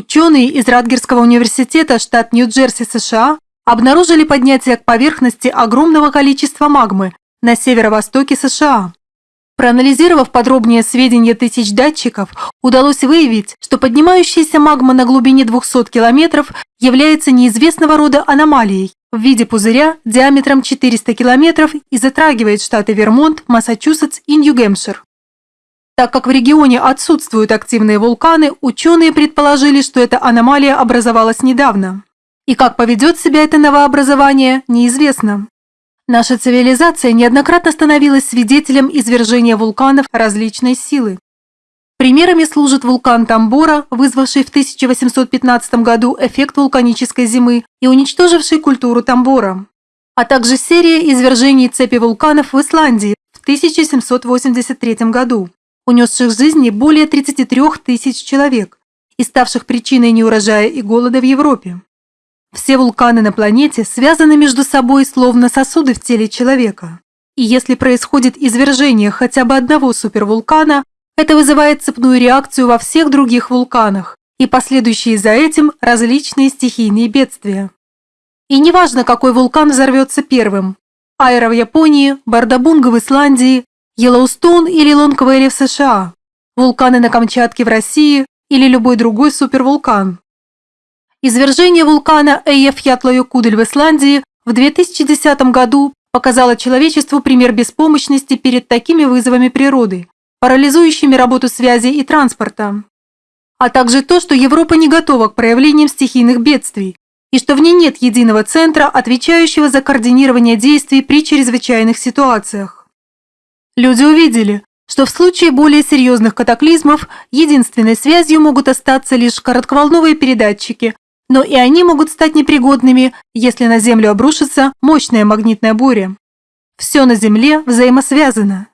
Ученые из Радгерского университета, штат Нью-Джерси, США, обнаружили поднятие к поверхности огромного количества магмы на северо-востоке США. Проанализировав подробнее сведения тысяч датчиков, удалось выявить, что поднимающаяся магма на глубине 200 километров является неизвестного рода аномалией в виде пузыря диаметром 400 километров и затрагивает штаты Вермонт, Массачусетс и Нью-Гэмпшир. Так как в регионе отсутствуют активные вулканы, ученые предположили, что эта аномалия образовалась недавно. И как поведет себя это новообразование, неизвестно. Наша цивилизация неоднократно становилась свидетелем извержения вулканов различной силы. Примерами служит вулкан Тамбора, вызвавший в 1815 году эффект вулканической зимы и уничтоживший культуру Тамбора, а также серия извержений цепи вулканов в Исландии в 1783 году, унесших жизни более 33 тысяч человек и ставших причиной неурожая и голода в Европе. Все вулканы на планете связаны между собой словно сосуды в теле человека. И если происходит извержение хотя бы одного супервулкана, это вызывает цепную реакцию во всех других вулканах и последующие за этим различные стихийные бедствия. И неважно, какой вулкан взорвется первым – Айра в Японии, Бардабунга в Исландии, Йеллоустоун или Лонгвэлли в США, вулканы на Камчатке в России или любой другой супервулкан. Извержение вулкана Эйефьятлайокудель в Исландии в 2010 году показало человечеству пример беспомощности перед такими вызовами природы, парализующими работу связи и транспорта. А также то, что Европа не готова к проявлениям стихийных бедствий, и что в ней нет единого центра, отвечающего за координирование действий при чрезвычайных ситуациях. Люди увидели, что в случае более серьезных катаклизмов единственной связью могут остаться лишь коротковолновые передатчики, но и они могут стать непригодными, если на Землю обрушится мощная магнитная буря. Все на Земле взаимосвязано.